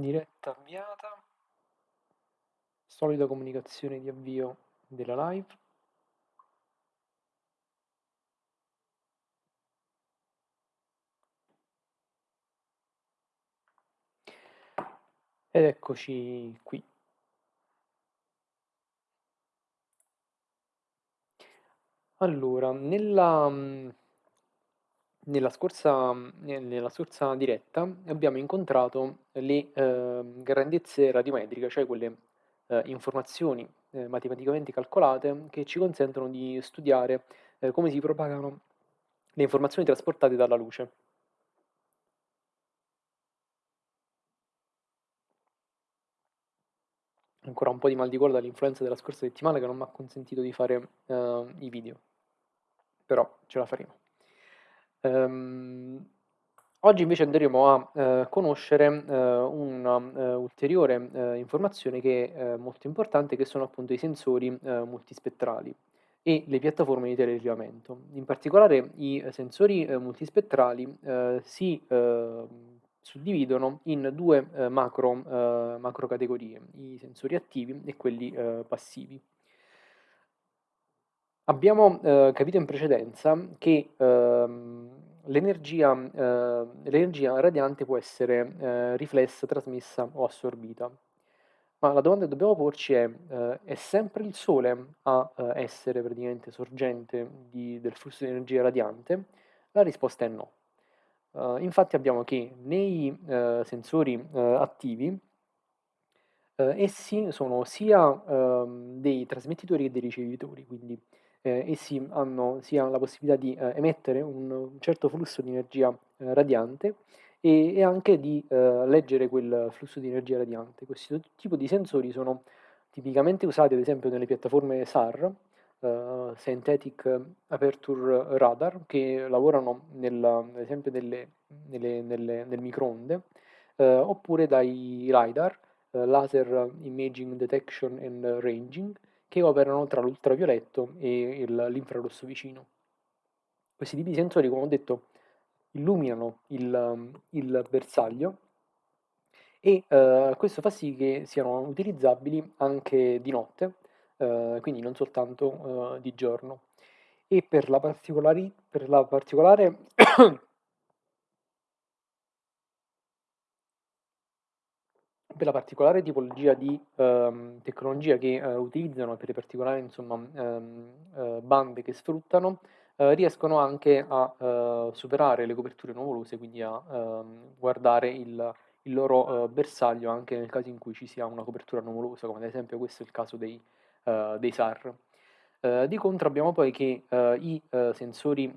diretta avviata, solida comunicazione di avvio della live. Ed eccoci qui. Allora, nella, nella scorsa, nella scorsa diretta abbiamo incontrato le eh, grandezze radiometriche, cioè quelle eh, informazioni eh, matematicamente calcolate che ci consentono di studiare eh, come si propagano le informazioni trasportate dalla luce. Ancora un po' di mal di gola dall'influenza della scorsa settimana che non mi ha consentito di fare eh, i video, però ce la faremo. Um, oggi invece andremo a eh, conoscere eh, una eh, eh, informazione che è molto importante, che sono appunto i sensori eh, multispettrali e le piattaforme di telerilevamento. In particolare i sensori eh, multispettrali si suddividono in due macro, macro, categorie, i sensori attivi e quelli passivi. Abbiamo eh, capito in precedenza che ehm, l'energia, eh, radiante può essere eh, riflessa, trasmessa o assorbita. Ma la domanda che dobbiamo porci è, eh, è sempre il Sole a eh, essere praticamente sorgente di, del flusso di energia radiante? La risposta è no. Uh, infatti abbiamo che nei sensori attivi essi sono sia ehm, dei trasmettitori che dei ricevitori, quindi eh, essi hanno sia la possibilità di eh, emettere un, certo flusso di energia eh, radiante e, e, anche di eh, leggere quel flusso di energia radiante. Questo tipo di sensori sono tipicamente usati ad esempio nelle piattaforme SAR, eh, Synthetic Aperture Radar, che lavorano nel, ad esempio nelle, nelle, nelle, nel microonde, eh, oppure dai LiDAR, Laser Imaging Detection and Ranging, che operano tra l'ultravioletto e l'infrarosso vicino. Questi tipi di sensori, come ho detto, illuminano il, il bersaglio e eh, questo fa sì che siano utilizzabili anche di notte, eh, quindi non soltanto eh, di giorno. E per la, per la particolare per la particolare tipologia di ehm, tecnologia che eh, utilizzano, per le particolari insomma, ehm, eh, bande che sfruttano, eh, riescono anche a eh, superare le coperture nuvolose, quindi a ehm, guardare il, il loro eh, bersaglio anche nel caso in cui ci sia una copertura nuvolosa, come ad esempio questo è il caso dei, eh, dei SAR. di contro abbiamo poi che i sensori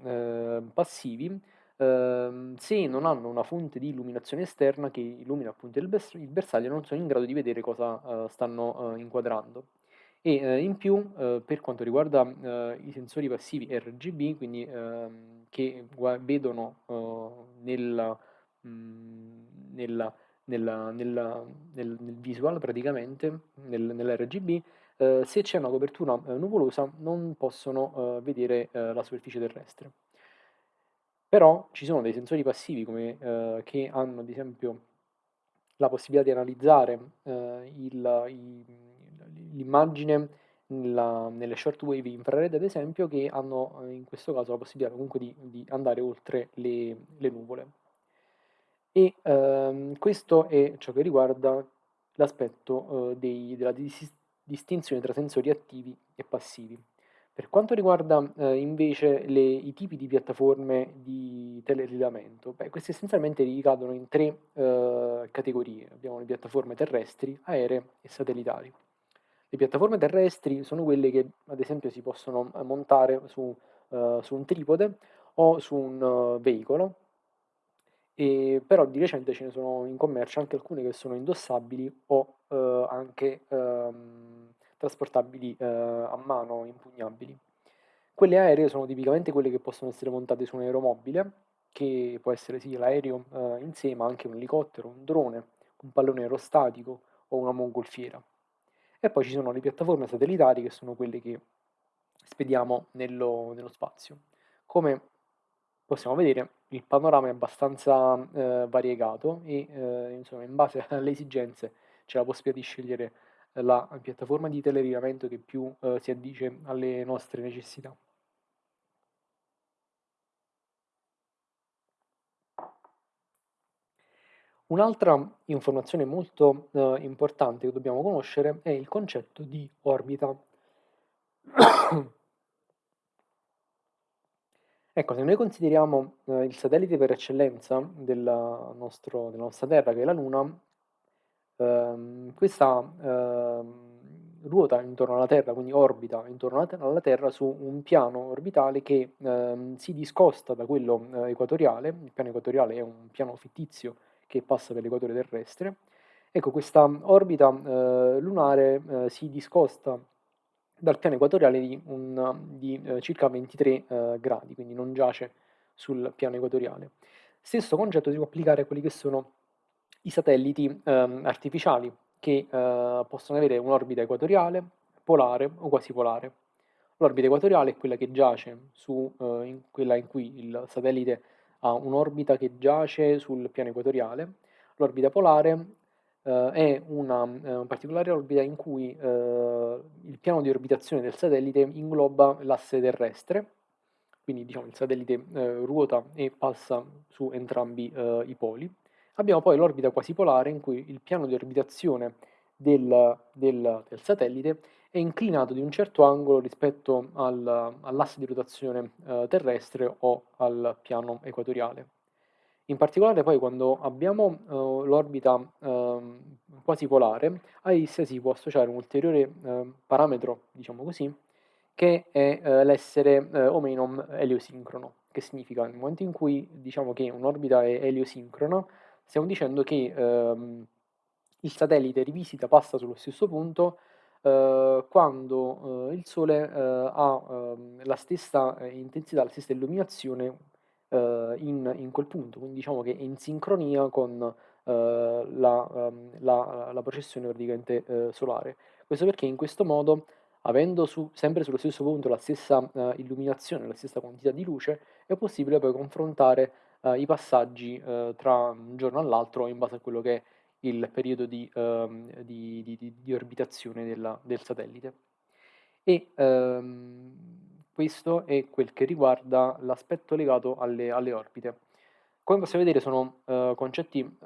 passivi Ehm, se non hanno una fonte di illuminazione esterna che illumina appunto il, bers- il bersaglio, non sono in grado di vedere cosa uh, stanno uh, inquadrando. E uh, in più, per quanto riguarda i sensori passivi RGB, quindi ehm, che vedono nella, mh, mm, nella, nella, nella, nel, nel, visual praticamente, nel, nell'RGB, se c'è una copertura nuvolosa non possono vedere la superficie terrestre. Però ci sono dei sensori passivi come, eh, che hanno ad esempio la possibilità di analizzare eh, l'immagine nelle shortwave infrared ad esempio che hanno eh, in questo caso la possibilità comunque di, di andare oltre le, le nuvole. E ehm, questo è ciò che riguarda l'aspetto eh, della dis distinzione tra sensori attivi e passivi. Per quanto riguarda eh, invece le, i tipi di piattaforme di telerilevamento, beh, queste essenzialmente ricadono in tre eh, categorie. Abbiamo le piattaforme terrestri, aeree e satellitari. Le piattaforme terrestri sono quelle che ad esempio si possono eh, montare su, uh, su un tripode o su un uh, veicolo, e, però di recente ce ne sono in commercio anche alcune che sono indossabili o uh, anche um, trasportabili eh, a mano, impugnabili. Quelle aeree sono tipicamente quelle che possono essere montate su un aeromobile, che può essere sì l'aereo eh, in sé, ma anche un elicottero, un drone, un pallone aerostatico o una mongolfiera. E poi ci sono le piattaforme satellitari che sono quelle che spediamo nello, nello spazio. Come possiamo vedere il panorama è abbastanza eh, variegato e eh, insomma in base alle esigenze c'è la possibilità di scegliere la piattaforma di telerilevamento che più eh, si addice alle nostre necessità. Un'altra informazione molto eh, importante che dobbiamo conoscere è il concetto di orbita. ecco, se noi consideriamo eh, il satellite per eccellenza nostro, della nostra Terra, che è la Luna, ehm, questa ehm, ruota intorno alla Terra, quindi orbita intorno alla Terra su un piano orbitale che ehm, si discosta da quello eh, equatoriale, il piano equatoriale è un piano fittizio che passa per l'equatore terrestre. Ecco, questa orbita eh, lunare eh, si discosta dal piano equatoriale di, un, di eh, circa 23 eh, gradi, quindi non giace sul piano equatoriale. Stesso concetto si può applicare a quelli che sono i satelliti ehm, artificiali, che eh, possono avere un'orbita equatoriale, polare o quasi polare. L'orbita equatoriale è quella che giace su eh, in quella in cui il satellite ha un'orbita che giace sul piano equatoriale. L'orbita polare eh, è una eh, particolare orbita in cui eh, il piano di orbitazione del satellite ingloba l'asse terrestre, quindi diciamo, il satellite eh, ruota e passa su entrambi i poli. Abbiamo poi l'orbita quasi polare in cui il piano di orbitazione del, del, del satellite è inclinato di un certo angolo rispetto al, all'asse di rotazione eh, terrestre o al piano equatoriale. In particolare poi quando abbiamo eh, l'orbita eh, quasi polare, a essa si può associare un ulteriore ehm, parametro, diciamo così, che è eh, l'essere eh, o meno eliosincrono, che significa nel momento in cui diciamo che un'orbita è eliosincrona, stiamo dicendo che ehm, il satellite rivisita, passa sullo stesso punto eh, quando eh, il Sole eh, ha ehm, la stessa eh, intensità, la stessa illuminazione eh, in, in, quel punto, quindi diciamo che è in sincronia con eh, la, ehm, la, la, processione praticamente solare. Questo perché in questo modo, avendo su, sempre sullo stesso punto la stessa illuminazione, la stessa quantità di luce, è possibile poi confrontare i passaggi tra un giorno all'altro in base a quello che è il periodo di, um, di, di, di orbitazione della, del satellite. E um, questo è quel che riguarda l'aspetto legato alle, alle, orbite. Come possiamo vedere sono uh, concetti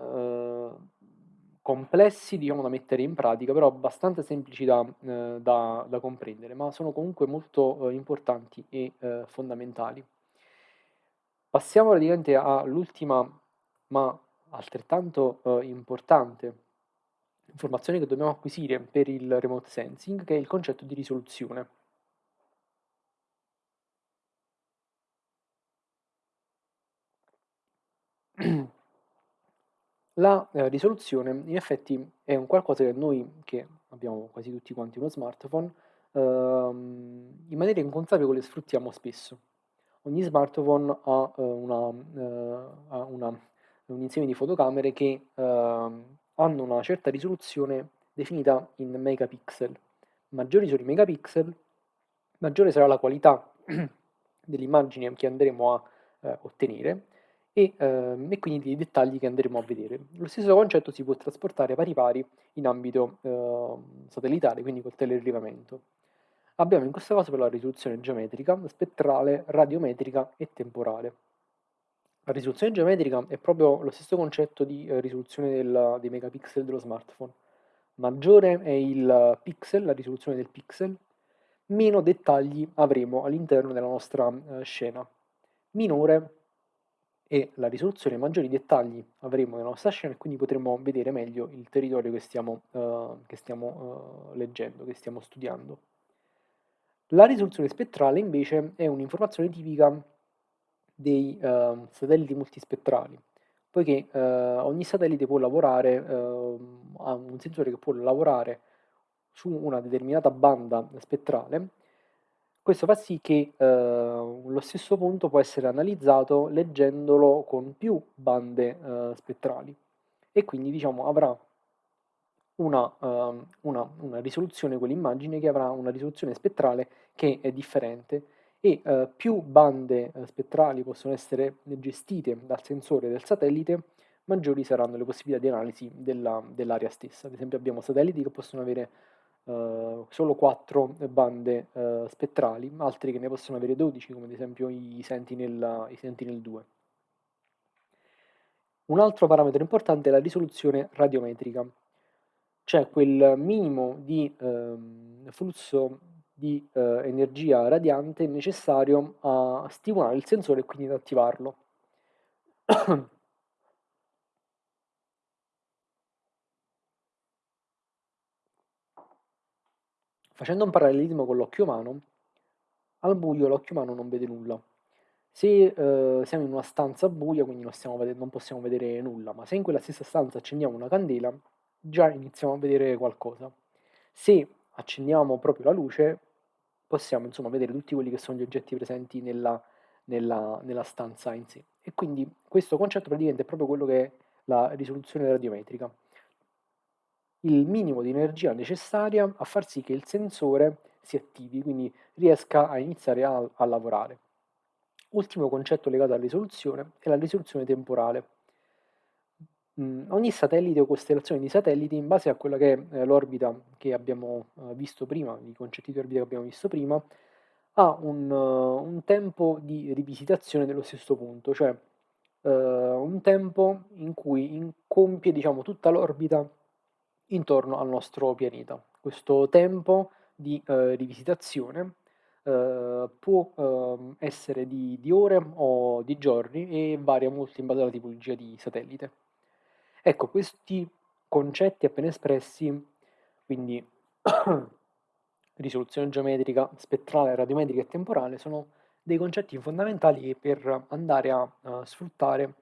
complessi diciamo, da mettere in pratica, però abbastanza semplici da, uh, da, da comprendere, ma sono comunque molto importanti e fondamentali. Passiamo praticamente all'ultima, ma altrettanto eh, importante informazione che dobbiamo acquisire per il remote sensing, che è il concetto di risoluzione. La eh, risoluzione in effetti è un qualcosa che noi, che abbiamo quasi tutti quanti uno smartphone, ehm, in maniera inconsapevole sfruttiamo spesso. Ogni smartphone ha, eh, una, eh, ha una un insieme di fotocamere che eh, hanno una certa risoluzione definita in megapixel. Maggiori sono i megapixel, maggiore sarà la qualità dell'immagine che andremo a eh, ottenere e, eh, e, quindi dei dettagli che andremo a vedere. Lo stesso concetto si può trasportare pari pari in ambito eh, satellitare, quindi col telerilevamento. Abbiamo in questo caso per la risoluzione geometrica, spettrale, radiometrica e temporale. La risoluzione geometrica è proprio lo stesso concetto di eh, risoluzione del, dei megapixel dello smartphone. Maggiore è il pixel, la risoluzione del pixel, meno dettagli avremo all'interno della nostra eh, scena. Minore è la risoluzione, maggiori dettagli avremo nella nostra scena e quindi potremo vedere meglio il territorio che stiamo, eh, che stiamo eh, leggendo, che stiamo studiando. La risoluzione spettrale invece è un'informazione tipica dei uh, satelliti multispettrali, poiché uh, ogni satellite può lavorare, uh, ha un sensore che può lavorare su una determinata banda spettrale, questo fa sì che lo stesso punto può essere analizzato leggendolo con più bande spettrali e quindi diciamo avrà una, una, una risoluzione, quell'immagine che avrà una risoluzione spettrale che è differente e eh, più bande eh, spettrali possono essere gestite dal sensore del satellite, maggiori saranno le possibilità di analisi dell'area dell stessa. Ad esempio abbiamo satelliti che possono avere uh, solo 4 bande uh, spettrali, altri che ne possono avere 12, come ad esempio i Sentinel, i Sentinel 2. Un altro parametro importante è la risoluzione radiometrica, cioè quel minimo di eh, flusso di eh, energia radiante necessario a stimolare il sensore e quindi ad attivarlo. Facendo un parallelismo con l'occhio umano, al buio l'occhio umano non vede nulla. Se eh, siamo in una stanza buia, quindi non, vedere, non, possiamo vedere nulla, ma se in quella stessa stanza accendiamo una candela, già iniziamo a vedere qualcosa. Se accendiamo proprio la luce, possiamo insomma vedere tutti quelli che sono gli oggetti presenti nella, nella, nella stanza in sé. E quindi questo concetto praticamente è proprio quello che è la risoluzione radiometrica il minimo di energia necessaria a far sì che il sensore si attivi, quindi riesca a iniziare a, a lavorare. Ultimo concetto legato alla risoluzione è la risoluzione temporale. Mm, ogni satellite o costellazione di satelliti, in base a quella che è eh, l'orbita che abbiamo eh, visto prima, i concetti di orbita che abbiamo visto prima, ha un, uh, un tempo di rivisitazione dello stesso punto, cioè uh, un tempo in cui compie diciamo, tutta l'orbita intorno al nostro pianeta. Questo tempo di eh, rivisitazione eh, può eh, essere di, di, ore o di giorni e varia molto in base alla tipologia di satellite. Ecco, questi concetti appena espressi, quindi risoluzione geometrica, spettrale, radiometrica e temporale, sono dei concetti fondamentali per andare a uh, sfruttare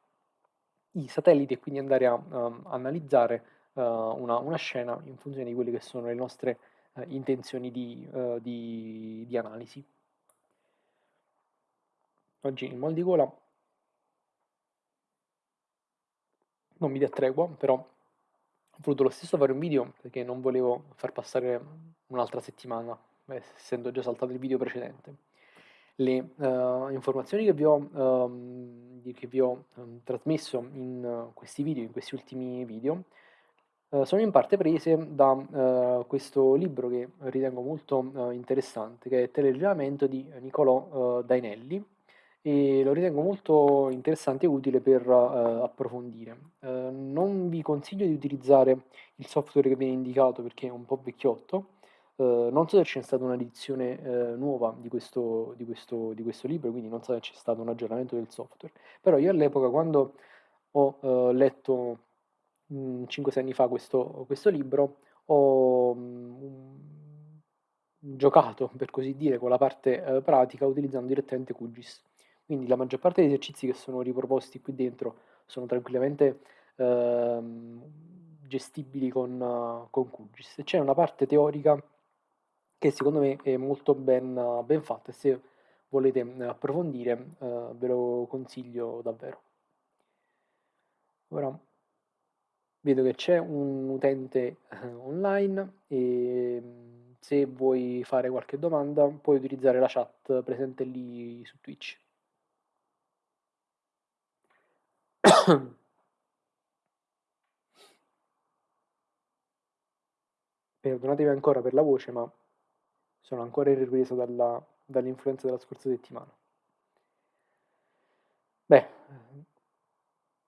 i satelliti e quindi andare a uh, analizzare uh, una, una, scena in funzione di quelle che sono le nostre uh, intenzioni di, di, di, analisi. Oggi il mal di gola non mi dà tregua, però ho voluto lo stesso fare un video perché non volevo far passare un'altra settimana, essendo già saltato il video precedente. Le uh, informazioni che vi ho, um, che vi ho um, trasmesso in uh, questi video, in questi ultimi video, eh, sono in parte prese da uh, questo libro che ritengo molto uh, interessante, che è Telegiramento di Niccolò Dainelli, e lo ritengo molto interessante e utile per approfondire. non vi consiglio di utilizzare il software che viene indicato perché è un po' vecchiotto, non so se c'è stata un'edizione nuova di questo, di, questo, di questo, libro, quindi non so se c'è stato un aggiornamento del software, però io all'epoca quando ho letto 5-6 anni fa questo, questo libro, ho um, giocato, per così dire, con la parte eh, pratica utilizzando direttamente QGIS. Quindi la maggior parte degli esercizi che sono riproposti qui dentro sono tranquillamente eh, gestibili con, con QGIS. C'è una parte teorica che secondo me è molto ben, ben fatta e se volete approfondire uh, ve lo consiglio davvero. Ora vedo che c'è un utente eh, online e mm, se vuoi fare qualche domanda puoi utilizzare la chat presente lì su Twitch. Perdonatevi ancora per la voce, ma sono ancora in ripresa dall'influenza dalla scorsa settimana. Beh,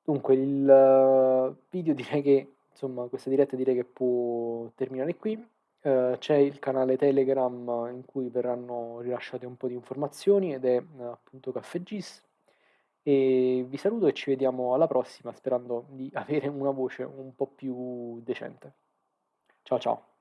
Dunque il eh, video direi che, insomma, questa diretta direi che può terminare qui. Uh, c'è il canale Telegram in cui verranno rilasciate un po' di informazioni ed è uh, appunto CaffeGis. E vi saluto e ci vediamo alla prossima sperando di avere una voce un po' più decente. Ciao ciao!